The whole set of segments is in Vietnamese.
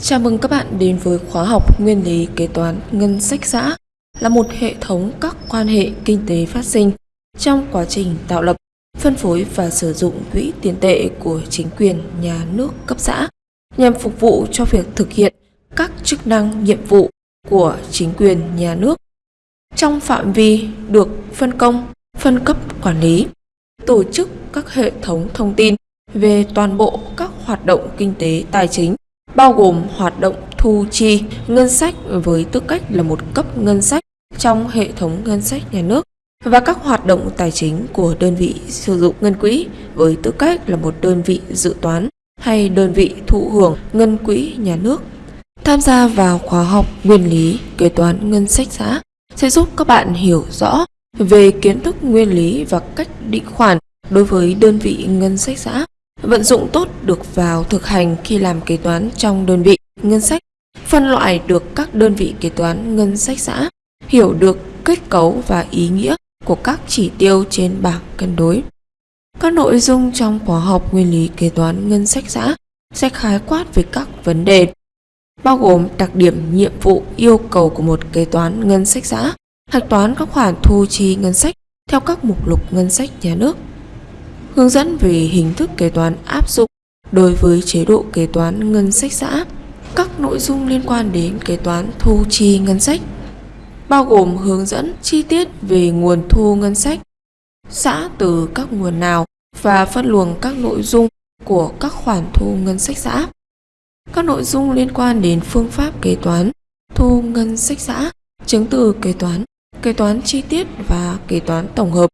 Chào mừng các bạn đến với khóa học Nguyên lý kế toán ngân sách xã là một hệ thống các quan hệ kinh tế phát sinh trong quá trình tạo lập, phân phối và sử dụng quỹ tiền tệ của chính quyền nhà nước cấp xã nhằm phục vụ cho việc thực hiện các chức năng nhiệm vụ của chính quyền nhà nước trong phạm vi được phân công, phân cấp quản lý, tổ chức các hệ thống thông tin về toàn bộ các hoạt động kinh tế tài chính bao gồm hoạt động thu chi, ngân sách với tư cách là một cấp ngân sách trong hệ thống ngân sách nhà nước và các hoạt động tài chính của đơn vị sử dụng ngân quỹ với tư cách là một đơn vị dự toán hay đơn vị thụ hưởng ngân quỹ nhà nước. Tham gia vào khóa học nguyên lý kế toán ngân sách xã sẽ giúp các bạn hiểu rõ về kiến thức nguyên lý và cách định khoản đối với đơn vị ngân sách xã vận dụng tốt được vào thực hành khi làm kế toán trong đơn vị ngân sách, phân loại được các đơn vị kế toán ngân sách xã, hiểu được kết cấu và ý nghĩa của các chỉ tiêu trên bảng cân đối. Các nội dung trong khóa học nguyên lý kế toán ngân sách xã sẽ khái quát về các vấn đề bao gồm đặc điểm nhiệm vụ yêu cầu của một kế toán ngân sách xã, hạch toán các khoản thu chi ngân sách theo các mục lục ngân sách nhà nước, hướng dẫn về hình thức kế toán áp dụng đối với chế độ kế toán ngân sách xã, các nội dung liên quan đến kế toán thu chi ngân sách, bao gồm hướng dẫn chi tiết về nguồn thu ngân sách, xã từ các nguồn nào và phân luồng các nội dung của các khoản thu ngân sách xã. Các nội dung liên quan đến phương pháp kế toán, thu ngân sách xã, chứng từ kế toán, kế toán chi tiết và kế toán tổng hợp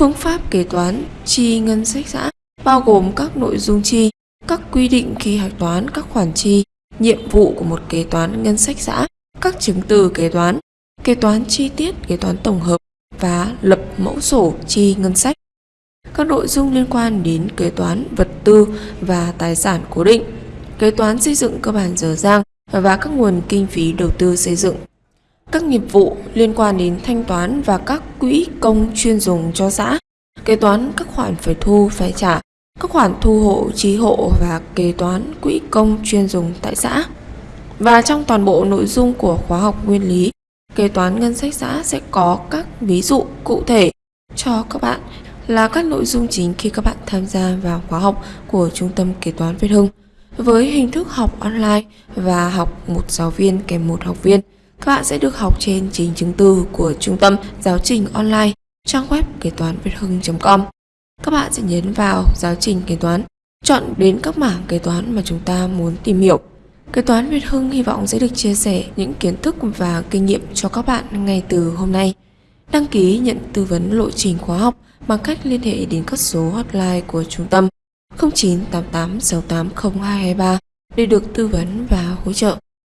Phương pháp kế toán chi ngân sách xã bao gồm các nội dung chi, các quy định khi hạch toán các khoản chi, nhiệm vụ của một kế toán ngân sách xã, các chứng từ kế toán, kế toán chi tiết, kế toán tổng hợp và lập mẫu sổ chi ngân sách. Các nội dung liên quan đến kế toán vật tư và tài sản cố định, kế toán xây dựng cơ bản dở dang và các nguồn kinh phí đầu tư xây dựng các nghiệp vụ liên quan đến thanh toán và các quỹ công chuyên dùng cho xã, kế toán các khoản phải thu phải trả, các khoản thu hộ trí hộ và kế toán quỹ công chuyên dùng tại xã. Và trong toàn bộ nội dung của khóa học nguyên lý, kế toán ngân sách xã sẽ có các ví dụ cụ thể cho các bạn là các nội dung chính khi các bạn tham gia vào khóa học của Trung tâm Kế toán Việt Hưng với hình thức học online và học một giáo viên kèm một học viên. Các bạn sẽ được học trên chính chứng từ của Trung tâm Giáo trình Online trang web kế toán việt hưng.com. Các bạn sẽ nhấn vào giáo trình kế toán, chọn đến các mảng kế toán mà chúng ta muốn tìm hiểu. Kế toán Việt Hưng hy vọng sẽ được chia sẻ những kiến thức và kinh nghiệm cho các bạn ngay từ hôm nay. Đăng ký nhận tư vấn lộ trình khóa học bằng cách liên hệ đến các số hotline của trung tâm 0988 680 223 để được tư vấn và hỗ trợ.